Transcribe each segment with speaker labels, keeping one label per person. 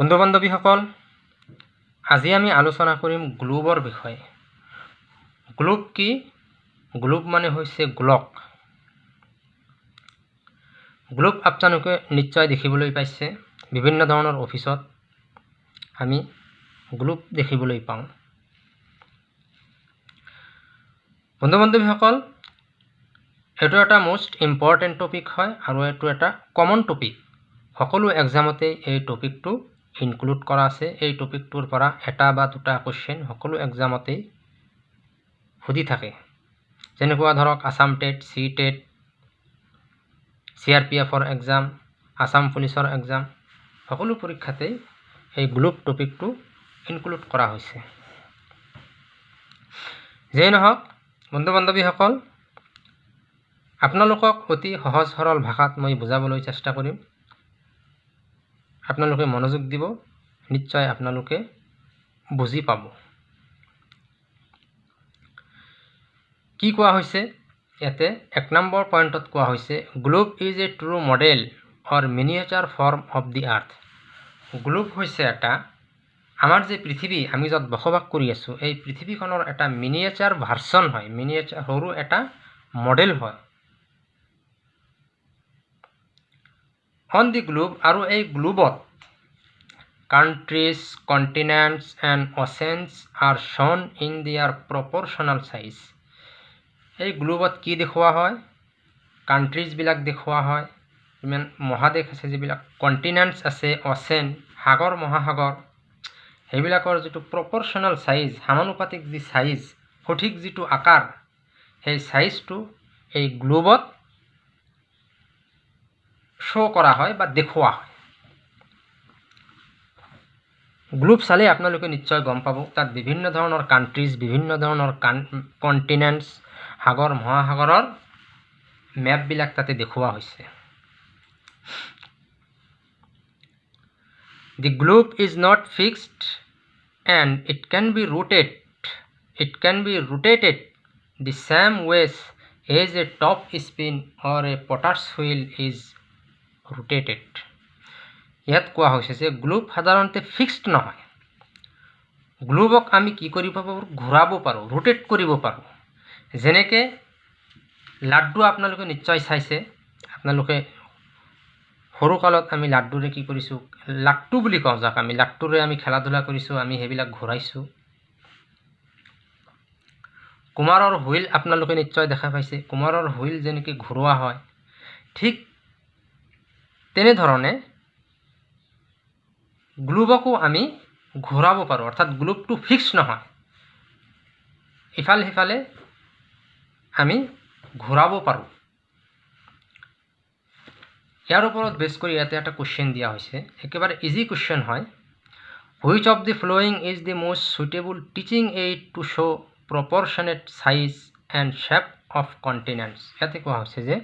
Speaker 1: বন্ধু বান্ধৱীসকল আজি আমি আলোচনা কৰিম গ্লোবৰ বিষয়ে। গ্লোব কি? গ্লোব মানে হৈছে গোলক। গ্লোব আপোনালোকে নিশ্চয় দেখিবলৈ পাইছে বিভিন্ন ধৰণৰ অফিচত আমি গ্লোব দেখিবলৈ পাওঁ। বন্ধু বান্ধৱীসকল এইটো এটা মষ্ট ইম্পৰ্টেণ্ট টপিক হয় আৰু এইটো এটা কমন টপিক সকলো এক্সামতেই এই টপিকটো ইনক্লুড কৰা আছে। এই টপিকটোৰ পৰা এটা বা দুটা কুৱেশ্যন সকলো এক্সামতেই সুধি থাকে। যেনেকুৱা ধৰক Assam TET C TET C R P এফৰ এক্সাম আছাম পুলিচৰ এক্সাম সকলো পৰীক্ষাতেই এই গ্লোব টপিকটো ইনক্লুড কৰা হৈছে। যিয়েই নহওক বন্ধু বান্ধৱীসকল আপোনালোকক অতি সহজ সৰল ভাষাত মই বুজাবলৈ চেষ্টা কৰিম। আপোনালোকে মনোযোগ দিব নিশ্চয় আপোনালোকে বুজি পাব। কি কোৱা হৈছে? ইয়াতে এক নম্বৰ পইণ্টত কোৱা হৈছে globe is a true model or miniature form of the earth. Globe হৈছে এটা আমাৰ যে পৃথিৱী আমি য'ত বসবাস কৰি আছোঁ এই পৃথিৱীখনৰ এটা মিনিয়েচাৰ ভাৰ্চন হয় মিনিয়েচাৰ সৰু এটা মডেল হয়। দি গ্লোব আৰু এই গ্লোবত countries continents and oceans are shown in their proportional size এই গ্লোবত কি দেখুওৱা হয়? কাণ্ট্ৰিজবিলাক দেখুওৱা হয়। ইমান মহাদেশ আছে যিবিলাক কণ্টিনেণ্টছ আছে অচেন সাগৰ মহাসাগৰ। সেইবিলাকৰ যিটো প্ৰপৰশ্যনেল চাইজ সমানুপাতিক যি চাইজ সঠিক যিটো আকাৰ সেই চাইজটো এই গ্লোবত শ্ব' কৰা হয় বা দেখুওৱা হয়। গ্লোব চালে আপোনালোকে নিশ্চয় গম পাব তাত বিভিন্ন ধৰণৰ কাণ্ট্ৰিজ বিভিন্ন ধৰণৰ কণ্টিনেণ্টছ সাগৰ মহাসাগৰৰ মেপবিলাক তাতে দেখুওৱা হৈছে। The globe is not fixed and it can be rooted it can be rotated the same ways as a top spin or a potter's wheel is rotated ইয়াত কোৱা হৈছে যে গ্লোব সাধাৰণতে ফিক্সড নহয়। গ্লোবক আমি কি কৰিব পাৰোঁ? ঘূৰাব পাৰোঁ ৰোটেট কৰিব পাৰোঁ। যেনেকৈ লাড্ডু আপোনালোকে নিশ্চয় চাইছে। আপোনালোকে সৰুকালত আমি লাড্ডুৰে কি কৰিছোঁ? লাট্টু বুলি কওঁ যাক আমি লাট্টুৰে আমি খেলা ধূলা কৰিছোঁ আমি সেইবিলাক ঘূৰাইছোঁ। কুমাৰৰ হুইল আপোনালোকে নিশ্চয় দেখা পাইছে। কুমাৰৰ হুইল যেনেকৈ ঘূৰোৱা হয় ঠিক তেনেধৰণে গ্লোবকো আমি ঘূৰাব পাৰোঁ অৰ্থাৎ গ্লোবটো ফিক্স নহয়। ইফালে সিফালে আমি ঘূৰাব পাৰোঁ। ইয়াৰ ওপৰত বেছ কৰি ইয়াতে এটা কুৱেশ্যন দিয়া হৈছে। একেবাৰে ইজি কুৱেশ্যন হয়। Which of the following is the most suitable teaching aid to show' proportionate size and shape of continents ইয়াতে কোৱা হৈছে যে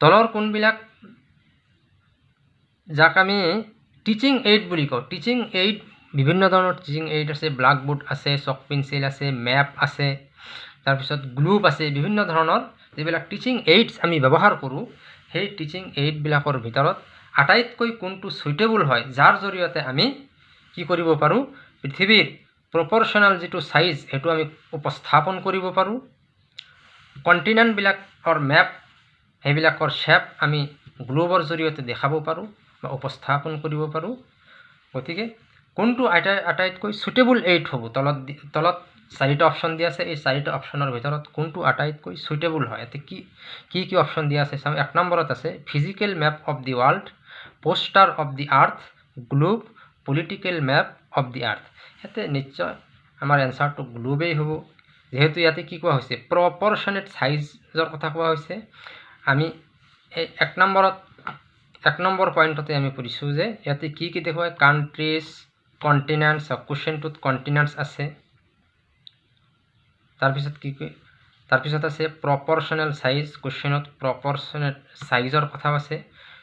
Speaker 1: তলৰ কোনবিলাক যাক আমি টিচিং এইড বুলি কওঁ। টিচিং এইড বিভিন্ন ধৰণৰ টিচিং এইড আছে ব্লাকবোৰ্ড আছে চক পেঞ্চিল আছে মেপ আছে তাৰপিছত গ্লুপ আছে বিভিন্ন ধৰণৰ যিবিলাক টিচিং এইডছ আমি ব্যৱহাৰ কৰোঁ সেই টিচিং এইডবিলাকৰ ভিতৰত আটাইতকৈ কোনটো চুইটেবল হয় যাৰ জৰিয়তে আমি কি কৰিব পাৰোঁ পৃথিৱীৰ প্ৰপৰশ্যনেল যিটো চাইজ সেইটো আমি উপস্থাপন কৰিব পাৰোঁ। কণ্টিনেণ্টবিলাকৰ মেপ সেইবিলাকৰ শ্বেপ আমি গ্লোবৰ জৰিয়তে দেখাব পাৰোঁ বা উপস্থাপন কৰিব পাৰোঁ। গতিকে কোনটো আটাই আটাইতকৈ চুইটেবল এইড হ'ব? তলত তলত চাৰিটা অপশ্যন দিয়া আছে। এই চাৰিটা অপশ্যনৰ ভিতৰত কোনটো আটাইতকৈ চুইটেবল হয়? ইয়াতে কি কি কি অপশ্যন দিয়া আছে? চাওঁ এক নম্বৰত আছে physical map of the world poster of the earth globe political map of the earth ইয়াতে নিশ্চয় আমাৰ এনচাৰটো গ্লোবেই হ'ব। যিহেতু ইয়াতে কি কোৱা হৈছে? প্ৰপৰশ্যনেট চাইজৰ কথা কোৱা হৈছে। আমি এই এক নম্বৰত এক নম্বৰ পইণ্টতে আমি পঢ়িছোঁ যে ইয়াতে কি কি দেখুৱায়? কণ্টিনেণ্টছ কুৱেশ্যনটোত কণ্টিনেণ্টছ আছে। তাৰপিছত কি কি? তাৰপিছত আছে প্ৰপৰশ্যনেল চাইজ কুৱেশ্যনত প্ৰপৰশ্যনেল চাইজৰ কথাও আছে।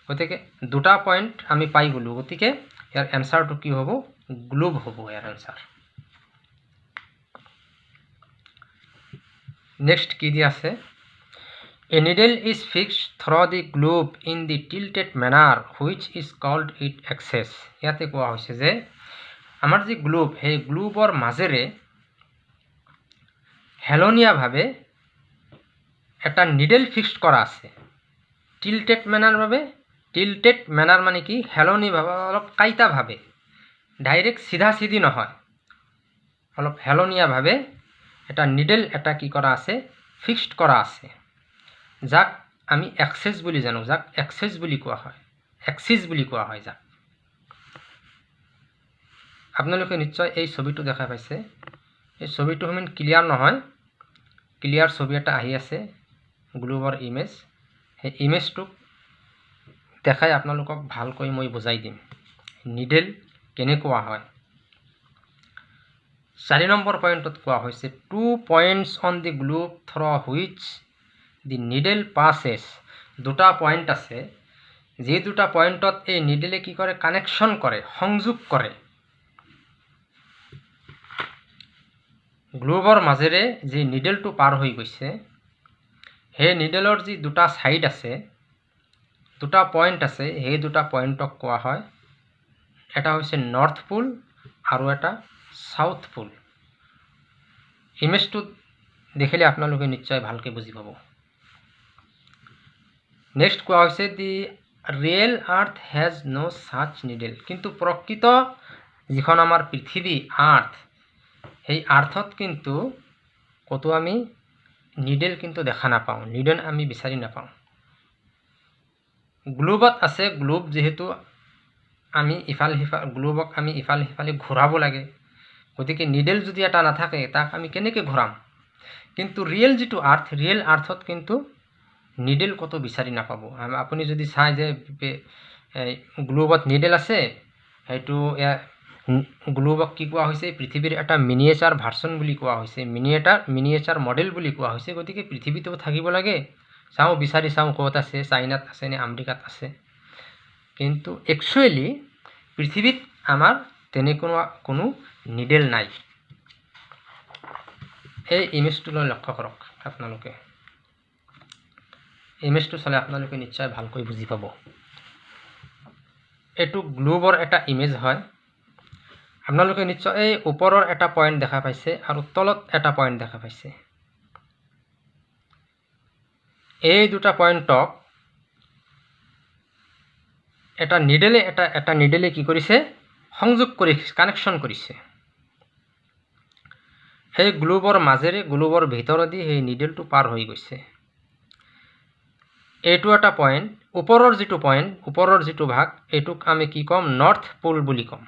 Speaker 1: গতিকে দুটা পইণ্ট আমি পাই গ'লোঁ। গতিকে ইয়াৰ এনচাৰটো কি হ'ব? গ্লোব হ'ব ইয়াৰ এনচাৰ নেক্সট কি দিয়া আছে? A needle is fixed through the globe in the tilted manner which is called it axis ইয়াতে কোৱা হৈছে যে আমাৰ যি গ্লোব সেই গ্লোবৰ মাজেৰে হেলনীয়াভাৱে এটা নিডেল ফিক্সড কৰা আছে। টিল্টেড বাবে টিল্টেড মেনাৰ মানে কি? হেলনীভাৱে অলপ কাইটাভাৱে ডাইৰেক্ট চিধা চিধি নহয়। অলপ হেলনীয়াভাৱে এটা নিডেল এটা কি কৰা আছে? ফিক্সড কৰা আছে। যাক আমি এক্সেছ বুলি জানো যাক এক্সেছ বুলি কোৱা হয়। এক্সিছ বুলি কোৱা হয় যাক। আপোনালোকে নিশ্চয় এই ছবিটো দেখা পাইছে। এই ছবিটো সিমান ক্লিয়াৰ নহয়। ক্লিয়াৰ ছবি এটা আহি আছে গ্লোবৰ ইমেজ সেই ইমেজটোক দেখাই আপোনালোকক ভালকৈ মই বুজাই দিম। নিডেল কেনেকুৱা হয়? চাৰি নম্বৰ পইণ্টত কোৱা হৈছে two points on the globe through which the needle passes দুটা পইণ্ট আছে। যি দুটা পইণ্টত এই নিডেলে কি কৰে? কানেকশ্যন কৰে সংযোগ কৰে। গ্লোবৰ মাজেৰে যি নিডেলটো পাৰ হৈ গৈছে সেই নিডেলৰ যি দুটা ছাইড আছে দুটা পইণ্ট আছে সেই দুটা পইণ্টক কোৱা হয়। এটা হৈছে নৰ্থ পুল আৰু এটা চাউথ পুল। ইমেজটো দেখিলে আপোনালোকে নিশ্চয় ভালকৈ বুজি পাব। নেক্সট কোৱা হৈছে the real earth has no' such needle কিন্তু প্ৰকৃত যিখন আমাৰ পৃথিৱী আৰ্থ সেই আৰ্থত কিন্তু ক'তো আমি নিডেল কিন্তু দেখা নাপাওঁ নিডেল আমি বিচাৰি নাপাওঁ। গ্লোবত আছে গ্লোব যিহেতু আমি ইফাল সিফাল গ্লোবক আমি ইফাল সিফালে ঘূৰাব লাগে। গতিকে নিডেল যদি এটা নাথাকে তাক আমি কেনেকৈ ঘূৰাম? কিন্তু ৰিয়েল যিটো আৰ্থ ৰিয়েল আৰ্থত কিন্তু নিডেল ক'তো বিচাৰি নাপাব? আপুনি যদি চাই যে গ্লোবত নিডেল আছে সেইটো গ্লোবক কি কোৱা হৈছে? পৃথিৱীৰ এটা মিনিয়েচাৰ ভাৰ্চন বুলি কোৱা হৈছে। মিনিয়েটাৰ মিনিয়েচাৰ মডেল বুলি কোৱা হৈছে। গতিকে পৃথিৱীতো থাকিব লাগে। চাওঁ বিচাৰি চাওঁ ক'ত আছে। চাইনাত আছে নে আমেৰিকাত আছে। কিন্তু একচুৱেলি পৃথিৱীত আমাৰ তেনেকুৱা কোনো নিডেল নাই। এই ইমেজটোলৈ লক্ষ্য কৰক আপোনালোকে। ইমেজটো চালে আপোনালোকে নিশ্চয় ভালকৈ বুজি পাব। এইটো গ্লোবৰ এটা ইমেজ হয়। আপোনালোকে নিশ্চয় এই ওপৰৰ এটা পইণ্ট দেখা পাইছে আৰু তলত এটা পইণ্ট দেখা পাইছে। এই দুটা পইণ্টক এটা নিডেলে এটা এটা নিডেলে কি কৰিছে? সংযোগ কৰি কানেকশ্যন কৰিছে। সেই গ্লোবৰ মাজেৰে গ্লোবৰ ভিতৰেদি সেই নিডেলটো পাৰ হৈ গৈছে। এইটো এটা পইণ্ট ওপৰৰ যিটো পইণ্ট ওপৰৰ যিটো ভাগ এইটোক আমি কি ক'ম? নৰ্থ পোল বুলি ক'ম।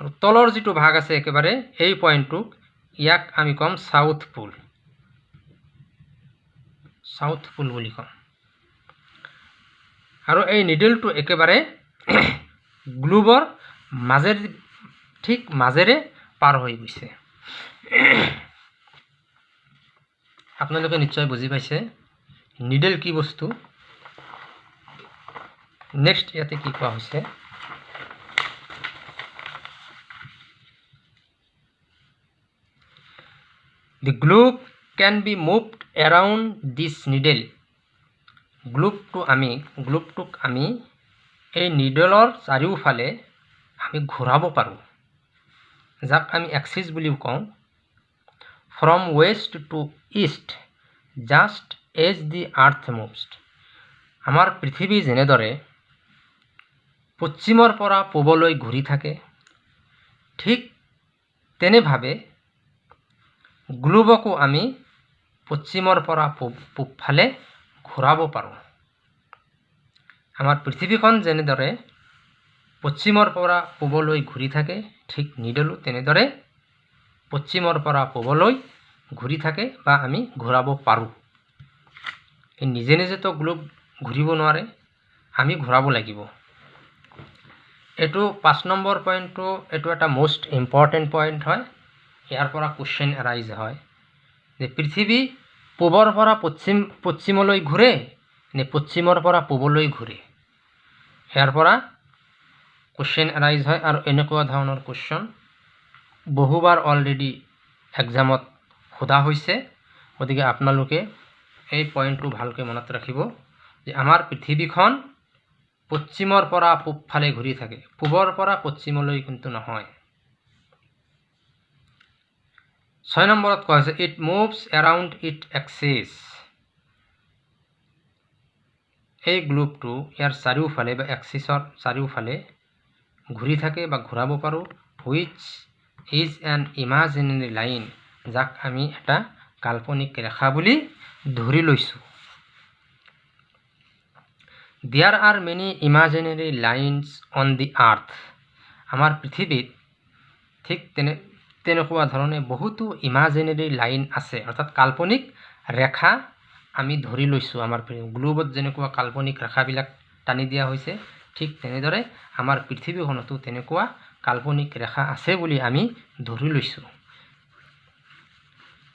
Speaker 1: আৰু তলৰ যিটো ভাগ আছে একেবাৰে এই পইণ্টটোক ইয়াক আমি ক'ম চাউথ পোল চাউথ পোল বুলি ক'ম। আৰু এই নিডেলটো একেবাৰে গ্লোবৰ মাজেৰে ঠিক মাজেৰে পাৰ হৈ গৈছে। আপোনালোকে নিশ্চয় বুজি পাইছে। নিডেল কি বস্তু? নেক্সট ইয়াতে কি কোৱা হৈছে? The globe can be moved around this needle গ্লোবটো আমি গ্লোবটোক আমি এই নিডেলৰ চাৰিওফালে আমি ঘূৰাব পাৰোঁ। যাক আমি এক্সিছ বুলিও কওঁ। From west to east just as the earth moves আমাৰ পৃথিৱী যেনেদৰে পশ্চিমৰ পৰা পূবলৈ ঘূৰি থাকে ঠিক তেনেভাৱে গ্লোবকো আমি পশ্চিমৰ পৰা পূব পূবফালে ঘূৰাব পাৰোঁ। আমাৰ পৃথিৱীখন যেনেদৰে পশ্চিমৰ পৰা পূবলৈ ঘূৰি থাকে ঠিক নিডলো তেনেদৰে পশ্চিমৰ পৰা পূবলৈ ঘূৰি থাকে বা আমি ঘূৰাব পাৰোঁ। নিজে নিজেতো গ্লোব ঘূৰিব নোৱাৰে আমি ঘূৰাব লাগিব। এইটো পাঁচ নম্বৰ পইণ্টটো এইটো এটা মষ্ট ইম্পৰ্টেণ্ট পইণ্ট হয়। ইয়াৰ পৰা কুৱেশ্যন এৰাইজ হয়। যে পৃথিৱী পূবৰ পৰা পশ্চিম পশ্চিমলৈ ঘূৰে নে পশ্চিমৰ পৰা পূবলৈ ঘূৰে? ইয়াৰ পৰা কুৱেশ্যন এৰাইজ হয় আৰু এনেকুৱা ধৰণৰ কুৱেশ্যন বহুবাৰ অলৰেডি এক্সামত সোধা হৈছে গতিকে আপোনালোকে এই পইণ্টটো ভালকৈ মনত ৰাখিব যে আমাৰ পৃথিৱীখন পশ্চিমৰ পৰা পূব ফালে ঘূৰি থাকে। পূবৰ পৰা পশ্চিমলৈ কিন্তু নহয়। ছয় নম্বৰত কোৱা হৈছে it moves around it axis এই গ্লুপটো ইয়াৰ চাৰিওফালে বা এক্সিছৰ চাৰিওফালে ঘূৰি থাকে বা ঘূৰাব পাৰোঁ। Which is an imaginary line যাক আমি এটা কাল্পনিক ৰেখা বুলি ধৰি লৈছোঁ। There are many imaginary lines on the earth আমাৰ পৃথিৱীত ঠিক তেনে তেনেকুৱা ধৰণে বহুতো ইমাজিনেৰী লাইন আছে অৰ্থাৎ কাল্পনিক ৰেখা আমি ধৰি লৈছোঁ আমাৰ গ্লোবত যেনেকুৱা কাল্পনিক ৰেখাবিলাক টানি দিয়া হৈছে ঠিক তেনেদৰে আমাৰ পৃথিৱীখনতো তেনেকুৱা কাল্পনিক ৰেখা আছে বুলি আমি ধৰি লৈছোঁ।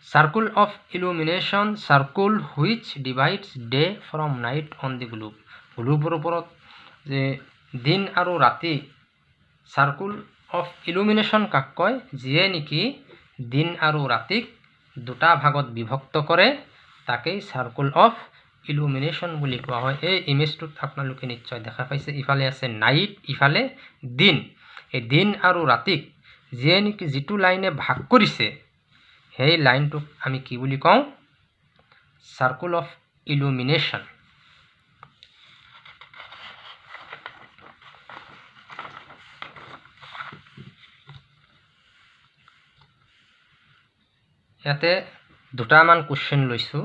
Speaker 1: Circle of illumination circle which divides day from night on the globe গ্লোবৰ ওপৰত যে দিন আৰু ৰাতি চাৰ্কুল অফ ইলুমিনেশ্যন কাক কয় যিয়ে নেকি দিন আৰু ৰাতিক দুটা ভাগত বিভক্ত কৰে তাকেই চাৰ্কুল অফ ইলুমিনেশ্যন বুলি কোৱা হয়। এই ইমেজটোত আপোনালোকে নিশ্চয় দেখা পাইছে ইফালে আছে নাইট ইফালে দিন। এই দিন আৰু ৰাতিক যিয়ে নেকি যিটো লাইনে ভাগ কৰিছে সেই লাইনটোক আমি কি বুলি কওঁ? চাৰ্কুল অফ ইলুমিনেশ্যন ইয়াতে দুটামান কুৱেশ্যন লৈছোঁ।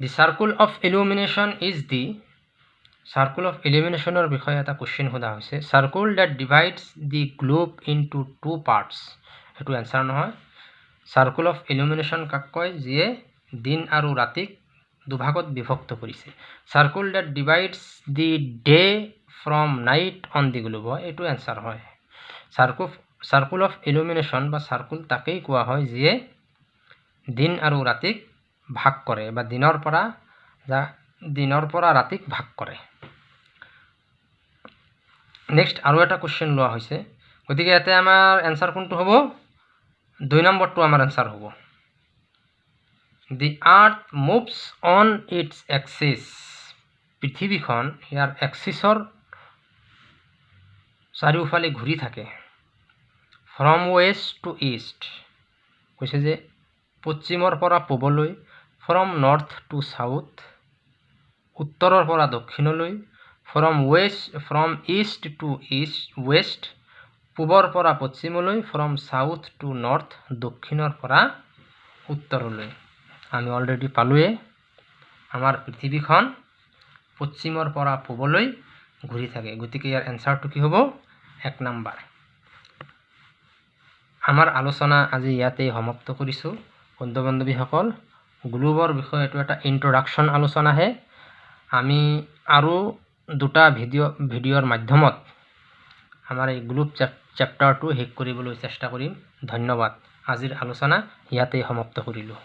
Speaker 1: The circle of illumination is the circle of ইলিমিনেশ্যনৰ বিষয়ে এটা কুৱেশ্যন সোধা হৈছে। Circle that divides the globe into two parts সেইটো এনচাৰ নহয়। চাৰ্কুল অফ ইলুমিনেশ্যন কাক কয়? যিয়ে দিন আৰু ৰাতিক দুভাগত বিভক্ত কৰিছে। Circle that divides the day from night on the globe হয়। এইটো এনচাৰ হয়। চাৰ্কুল চাৰ্কুল অফ ইলুমিনেশ্যন বা চাৰ্কুল তাকেই কোৱা হয় যিয়ে দিন আৰু ৰাতিক ভাগ কৰে বা দিনৰ পৰা যা দিনৰ পৰা ৰাতিক ভাগ কৰে। নেক্সট আৰু এটা কুৱেশ্যন লোৱা হৈছে। গতিকে ইয়াতে আমাৰ এনচাৰ কোনটো হ'ব? দুই নম্বৰটো আমাৰ এনচাৰ হ'ব। The earth moves on its axis পৃথিৱীখন ইয়াৰ এক্সিছৰ চাৰিওফালে ঘূৰি থাকে। ফ্ৰম ৱেষ্ট টু ইষ্ট কৈছে যে পশ্চিমৰ পৰা পূবলৈ ফ্ৰম নৰ্থ টু চাউথ উত্তৰৰ পৰা দক্ষিণলৈ from west from east to east west পূবৰ পৰা পশ্চিমলৈ ফ্ৰম চাউথ টু নৰ্থ দক্ষিণৰ পৰা উত্তৰলৈ। আমি অলৰেডি পালোৱে আমাৰ পৃথিৱীখন পশ্চিমৰ পৰা পূবলৈ ঘূৰি থাকে। গতিকে ইয়াৰ এনচাৰটো কি হ'ব? এক নাম্বাৰ। আমাৰ আলোচনা আজি ইয়াতেই সমাপ্ত কৰিছোঁ। বন্ধু বান্ধৱীসকল গ্লোবৰ বিষয়ে এইটো এটা ইন্ট্ৰডাকশ্যন আলোচনাহে আমি আৰু দুটা ভিডিঅ' ভিডিঅ'ৰ মাধ্যমত আমাৰ এই গ্ৰুপ চেপ্টাৰটো শেষ কৰিবলৈ চেষ্টা কৰিম। ধন্যবাদ। আজিৰ আলোচনা ইয়াতেই সমাপ্ত কৰিলোঁ।